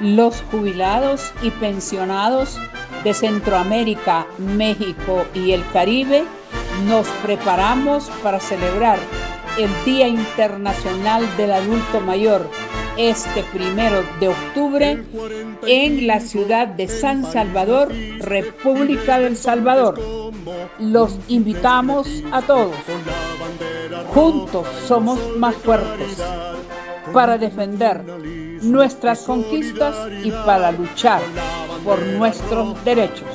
Los jubilados y pensionados de Centroamérica, México y el Caribe nos preparamos para celebrar el Día Internacional del Adulto Mayor este primero de octubre en la ciudad de San Salvador, República del Salvador. Los invitamos a todos. Juntos somos más fuertes para defender nuestras conquistas y para luchar por nuestros derechos.